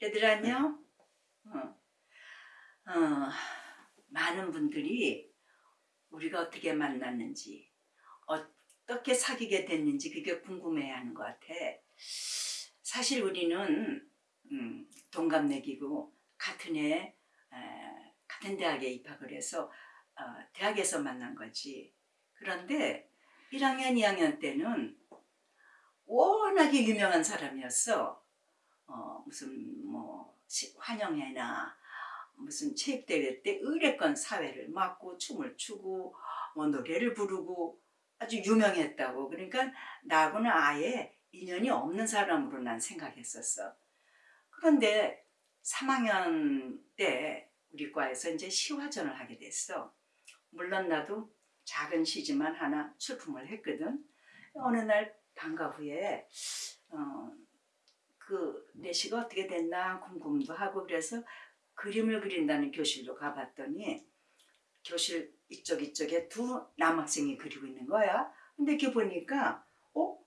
얘들 안녕? 어. 어, 많은 분들이 우리가 어떻게 만났는지 어떻게 사귀게 됐는지 그게 궁금해하는 것 같아. 사실 우리는 음, 동갑내기고 같은 해 에, 같은 대학에 입학을 해서 어, 대학에서 만난 거지. 그런데 1학년, 2학년 때는 워낙에 유명한 사람이었어. 어, 무슨 뭐 시- 환영회나 무슨 체육대회 때 의례권 사회를 맡고 춤을 추고 뭐 노래를 부르고 아주 유명했다고. 그러니까 나하고는 아예 인연이 없는 사람으로 난 생각했었어. 그런데 3학년 때 우리 과에서 이제 시화전을 하게 됐어. 물론 나도 작은 시지만 하나 출품을 했거든. 어느 날 방과 후에 어, 그 내시가 어떻게 됐나 궁금도 하고 그래서 그림을 그린다는 교실로 가봤더니 교실 이쪽 이쪽에 두 남학생이 그리고 있는 거야. 근데 이렇게 보니까 어?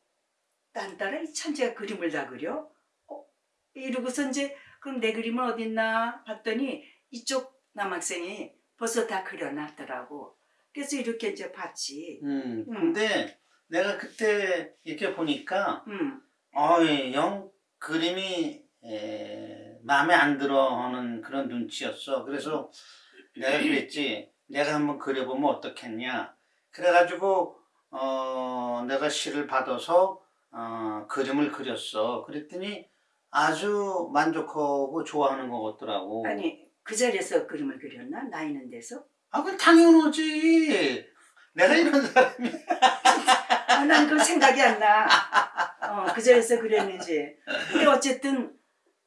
딴 따라 이 천재가 그림을 다 그려? 어? 이러고서 이제 그럼 내 그림은 어딨나 봤더니 이쪽 남학생이 벌써 다 그려놨더라고. 그래서 이렇게 이제 봤지. 음, 음. 근데 내가 그때 이렇게 보니까 음, 어이 영 그림이 에, 마음에 안 들어 하는 그런 눈치였어. 그래서 내가 그랬지. 내가 한번 그려보면 어떻겠냐. 그래가지고 어, 내가 시를 받아서 어, 그림을 그렸어. 그랬더니 아주 만족하고 좋아하는 것 같더라고. 아니 그 자리에서 그림을 그렸나? 나 있는 데서? 아, 그건 당연하지. 내가 이런 사람이. 아, 난그 생각이 안 나. 어, 그 자리에서 그렸는지. 근데 어쨌든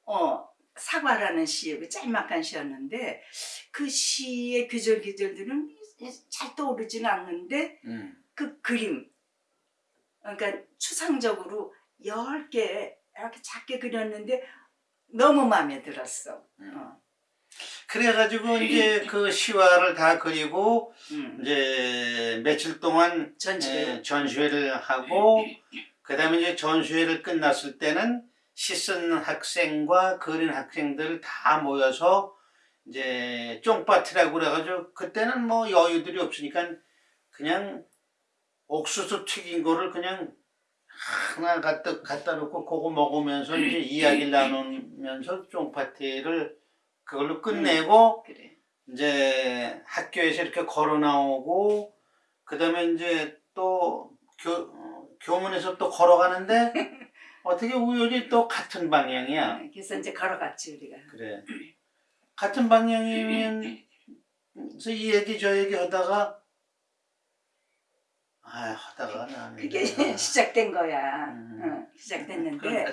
어, 사과라는 시, 그 짤막한 시였는데 그 시의 귀절 귀절들은 잘 떠오르지는 않는데 음. 그 그림, 그러니까 추상적으로 열개 이렇게 작게 그렸는데 너무 마음에 들었어. 어, 그래가지고 이제 그 시화를 다 그리고 음. 이제 며칠 동안 전시회. 에, 전시회를 하고 그 다음에 이제 전시회를 끝났을 때는 시쓴 학생과 그린 학생들 다 모여서 이제 쫑파티라고 그래가지고 그때는 뭐 여유들이 없으니까 그냥 옥수수 튀긴 거를 그냥 하나 갖다 갖다 놓고 그거 먹으면서 이제 이야기를 나누면서 쫑파티를 그걸로 끝내고 그래. 이제 학교에서 이렇게 걸어 나오고 그 다음에 이제 또 교, 어, 교문에서 또 걸어가는데 어떻게 우연히 또 같은 방향이야. 그래서 이제 걸어갔지 우리가. 그래. 같은 방향이면 그래서 이 얘기 저 얘기 하다가 아 하다가 나는 그게 시작된 거야. 음. 어, 시작됐는데.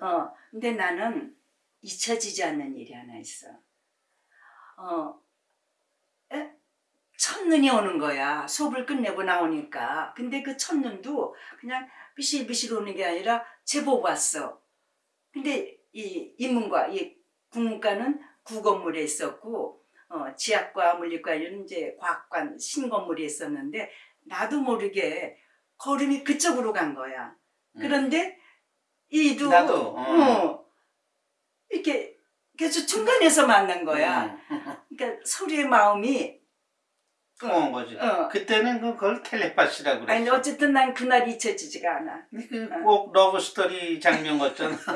어, 근데 나는 잊혀지지 않는 일이 하나 있어. 어, 에? 첫눈이 오는 거야. 수업을 끝내고 나오니까. 근데 그 첫눈도 그냥 비실비실 오는 게 아니라 제법 왔어. 근데 이 인문과, 이 국문과는 구건물에 있었고, 어, 지학과, 물리과는 이제 과학관, 신건물에 있었는데, 나도 모르게 걸음이 그쪽으로 간 거야. 음. 그런데 이도 나도, 어. 어, 이렇게 그래서 중간에서 만난 거야. 음. 그러니까 서로의 마음이 통한 거지. 어. 그때는 그걸 텔레파시라고 그랬어. 아니 어쨌든 난 그날 잊혀지지가 않아. 그꼭 러브 스토리 장면 같잖아.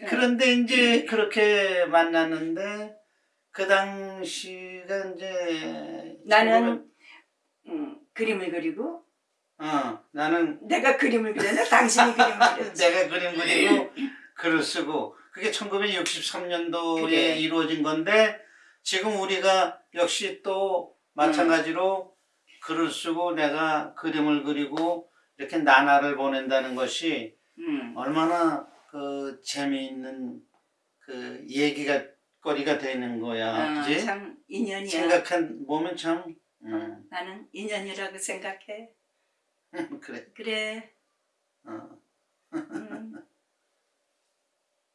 그런데 이제 그렇게 만났는데 그 당시가 이제 나는 음, 그림을 그리고 어 나는 내가 그림을 그렸나 당신이 그림을 그렸지. 내가 그림 그리고 글을 쓰고 그게 1963년도에 그래. 이루어진 건데 지금 우리가 역시 또 마찬가지로 글을 쓰고 내가 그림을 그리고 이렇게 나날을 보낸다는 것이 음, 얼마나 그 재미있는 그 얘기가 거리가 되는 거야, 어, 그지? 참 인연이야. 생각한 보면 참, 어, 음, 나는 인연이라고 생각해. 그래. 그래. 어. 음,